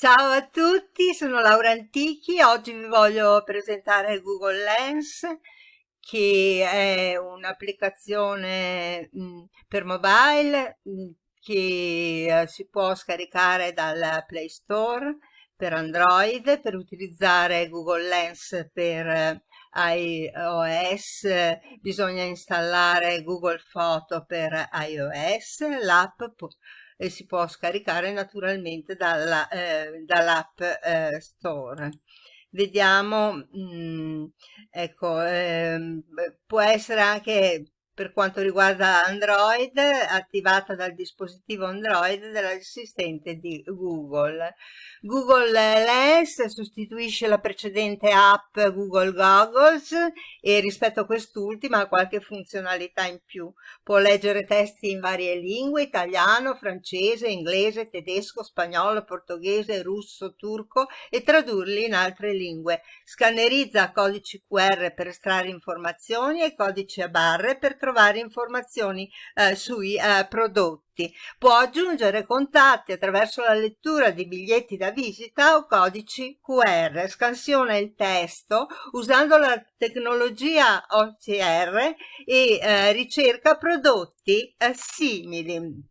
Ciao a tutti, sono Laura Antichi, oggi vi voglio presentare Google Lens che è un'applicazione mm, per mobile mm, che eh, si può scaricare dal Play Store per Android per utilizzare Google Lens per eh, iOS. Bisogna installare Google Photo per iOS l'app e si può scaricare naturalmente dalla, eh, dall'app eh, store. Vediamo mh, mm, ecco ehm, può essere anche per quanto riguarda Android attivata dal dispositivo Android dell'assistente di Google Google Lens sostituisce la precedente app Google Goggles e rispetto a quest'ultima ha qualche funzionalità in più. Può leggere testi in varie lingue, italiano, francese, inglese, tedesco, spagnolo, portoghese, russo, turco e tradurli in altre lingue. Scannerizza codici QR per estrarre informazioni e codici a barre per trovare informazioni eh, sui eh, prodotti. Può aggiungere contatti attraverso la lettura di biglietti da visita o codici QR. Scansiona il testo usando la tecnologia OCR e eh, ricerca prodotti eh, simili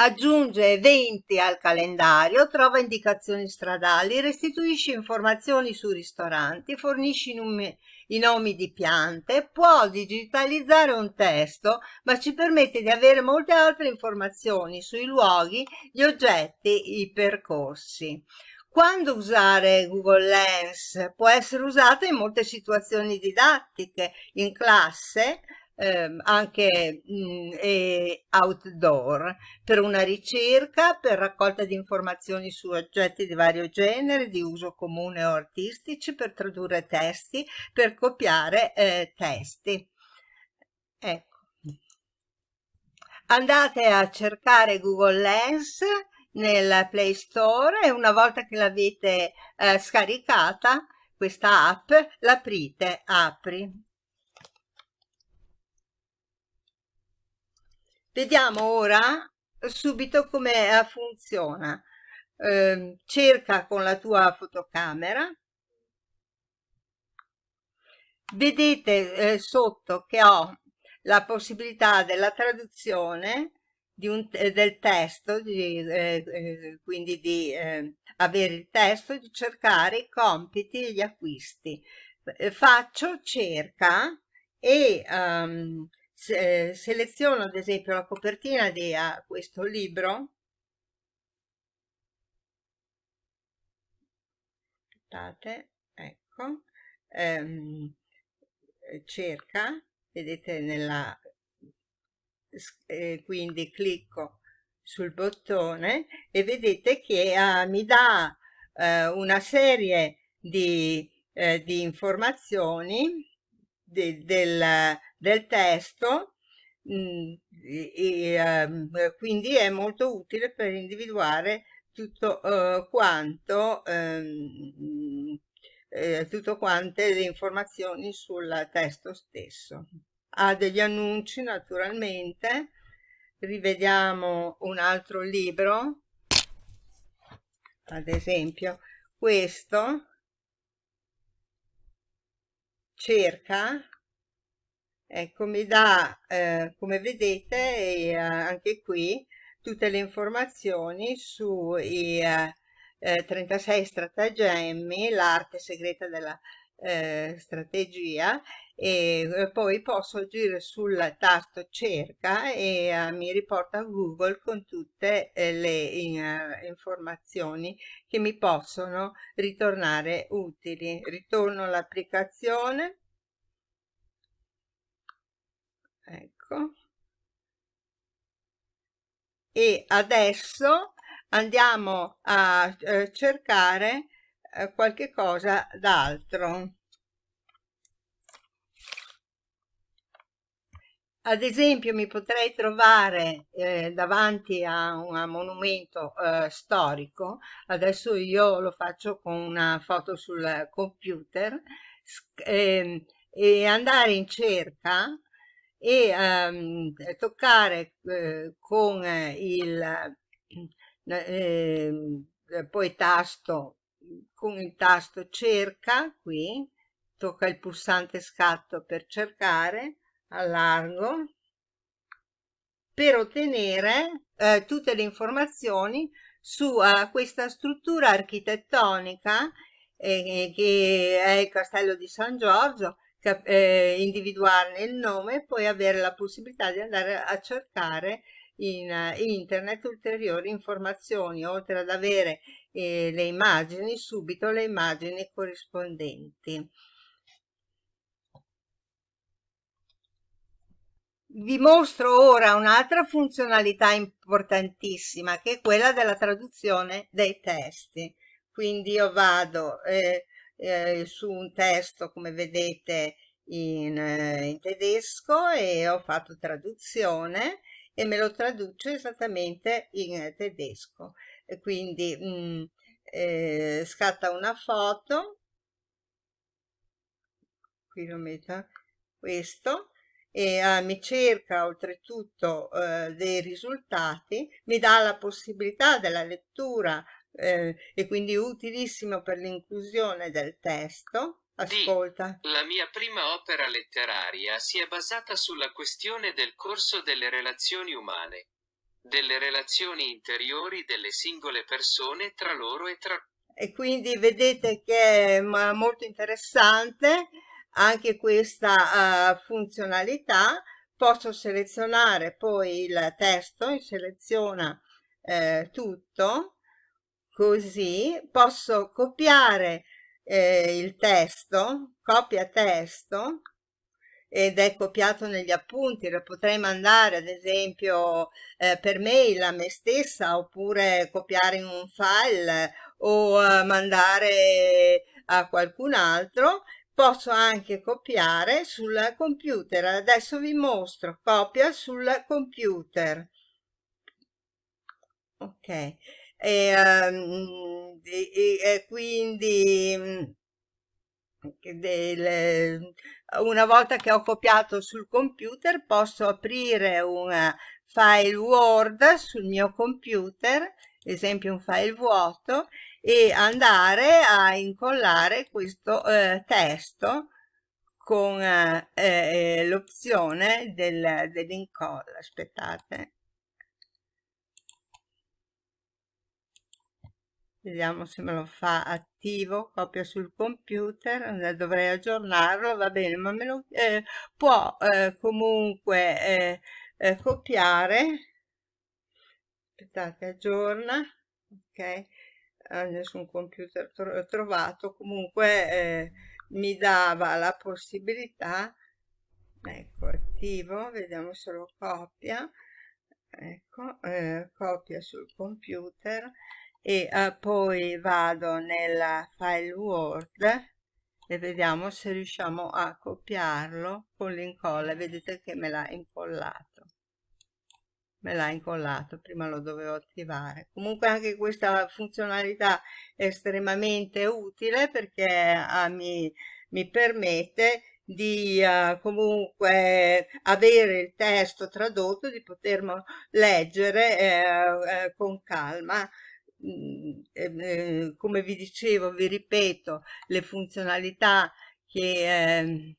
aggiunge eventi al calendario, trova indicazioni stradali, restituisce informazioni su ristoranti, fornisce numi i nomi di piante, può digitalizzare un testo, ma ci permette di avere molte altre informazioni sui luoghi, gli oggetti, i percorsi. Quando usare Google Lens? Può essere usata in molte situazioni didattiche, in classe, ehm, anche mh, e outdoor per una ricerca, per raccolta di informazioni su oggetti di vario genere, di uso comune o artistici, per tradurre testi, per copiare eh, testi. Ecco. Andate a cercare Google Lens nel Play Store e una volta che l'avete eh, scaricata questa app l'aprite, apri Vediamo ora subito come eh, funziona. Eh, cerca con la tua fotocamera. Vedete eh, sotto che ho la possibilità della traduzione un, del testo, di, eh, eh, quindi di avere il testo, di cercare i compiti e gli acquisti. faccio cerca e um, se, seleziono ad esempio la copertina di uh, questo libro. Aspettate ecco. Ehm, cerca vedete nella eh, quindi clicco sul bottone e vedete che uh, mi dà uh, una serie di, uh, di informazioni de, del, del testo mh, mm, e, um, quindi è molto utile per individuare tutto uh, quanto um, eh, tutto quante le informazioni sul testo stesso. Ha degli annunci naturalmente. Rivediamo un altro libro. Ad esempio questo. Cerca ecco mi dà eh, come vedete eh, anche qui tutte le informazioni sui eh, 36 stratagemmi l'arte segreta della eh, strategia e eh, poi posso agire sul tasto cerca e eh, mi riporta Google con tutte eh, le in, informazioni che mi possono ritornare utili. Ritorno all'applicazione ecco. E adesso andiamo a eh, cercare eh, qualche cosa d'altro. Ad esempio mi potrei trovare eh, davanti a un monumento eh, storico. Adesso io lo faccio con una foto sul computer eh, e andare in cerca e ehm, toccare eh, con il eh, poi tasto con il tasto cerca qui tocca il pulsante scatto per cercare allargo per ottenere eh, tutte le informazioni su uh, questa struttura architettonica eh, che è il castello di San Giorgio eh, individuarne il nome e poi avere la possibilità di andare a cercare in uh, internet ulteriori informazioni oltre ad avere eh, le immagini subito le immagini corrispondenti Vi mostro ora un'altra funzionalità importantissima che è quella della traduzione dei testi. Quindi io vado eh, eh, su un testo come vedete in, eh, in, tedesco e ho fatto traduzione e me lo traduce esattamente in tedesco. E quindi mh, mm, eh, scatta una foto, qui lo metto, questo, e uh, mi cerca oltretutto uh, dei risultati, mi dà la possibilità della lettura eh, e quindi utilissimo per l'inclusione del testo. Ascolta. D. La mia prima opera letteraria si è basata sulla questione del corso delle relazioni umane, delle relazioni interiori delle singole persone tra loro e tra e quindi vedete che è molto interessante anche questa uh, funzionalità posso selezionare poi il testo seleziona eh, tutto così posso copiare eh, il testo copia testo ed è copiato negli appunti, lo potrei mandare ad esempio eh, per mail a me stessa oppure copiare in un file o eh, mandare a qualcun altro. Posso anche copiare sul computer. Adesso vi mostro copia sul computer. Ok e, um, e, e quindi mm, del, una volta che ho copiato sul computer posso aprire un file word sul mio computer esempio un file vuoto e andare a incollare questo eh, testo con eh, eh, l'opzione del, dell'incolla aspettate vediamo se me lo fa attivo copia sul computer dovrei aggiornarlo va bene ma me lo eh, può eh, comunque eh, eh copiare. Aspettate aggiorna ok. Nessun computer tro trovato comunque eh, mi dava la possibilità. Ecco attivo vediamo se lo copia. Ecco eh, copia sul computer e eh, poi vado nella file word e vediamo se riusciamo a copiarlo con l'incolla. Vedete che me l'ha incollato. Me l'ha incollato prima lo dovevo attivare. Comunque anche questa funzionalità è estremamente utile perché uh, mi, mi permette di uh, comunque avere il testo tradotto di poterlo leggere eh, eh, con calma eh, come vi dicevo vi ripeto le funzionalità che ehm,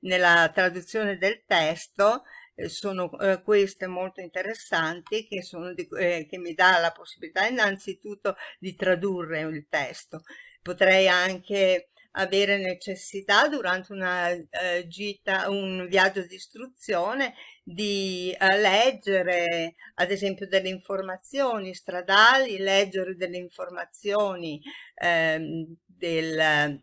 nella traduzione del testo eh, sono eh, queste molto interessanti che, sono di, eh, che mi dà la possibilità innanzitutto di tradurre il testo. Potrei anche avere necessità durante una uh, gita, un viaggio di istruzione di uh, leggere ad esempio delle informazioni stradali, leggere delle informazioni del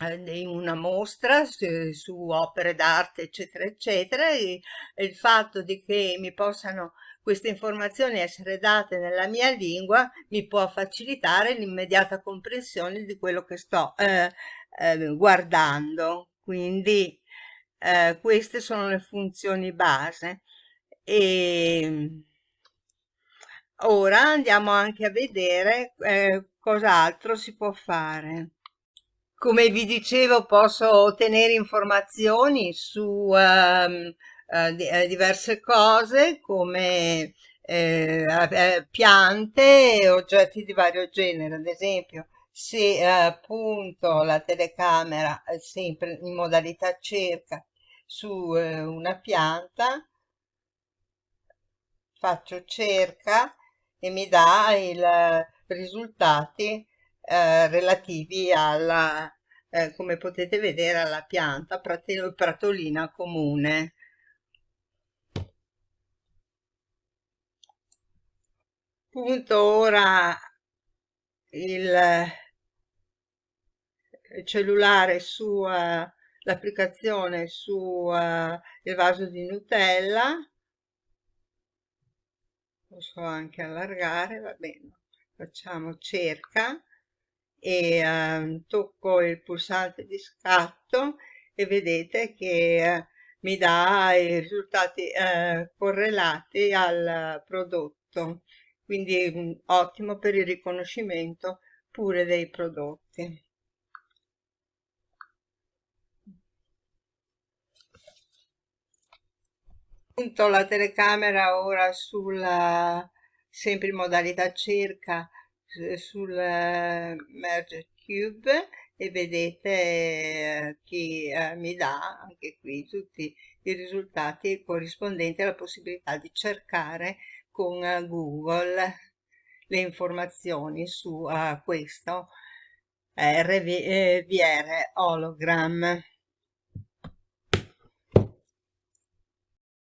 eh, in una mostra su, su opere d'arte eccetera eccetera e, e, il fatto di che mi possano queste informazioni essere date nella mia lingua mi può facilitare l'immediata comprensione di quello che sto eh, eh, guardando. Quindi eh, queste sono le funzioni base. E ora andiamo anche a vedere eh, cos'altro si può fare. Come vi dicevo posso ottenere informazioni su um, di, uh, diverse cose come eh, eh, piante e oggetti di vario genere, ad esempio se appunto la telecamera è sempre in modalità cerca su eh, una pianta, faccio cerca e mi dà i risultati eh, relativi alla, eh, come potete vedere, alla pianta pratolina comune. Punto ora il cellulare su uh, l'applicazione su uh, il vaso di Nutella. Posso anche allargare va bene. Facciamo cerca e uh, tocco il pulsante di scatto e vedete che uh, mi dà i risultati uh, correlati al prodotto quindi ottimo per il riconoscimento pure dei prodotti. Punto la telecamera ora sulla sempre in modalità cerca sul merge cube e vedete eh, che eh, mi dà anche qui tutti i risultati corrispondenti alla possibilità di cercare con uh, Google le informazioni su uh, questo RVR hologram.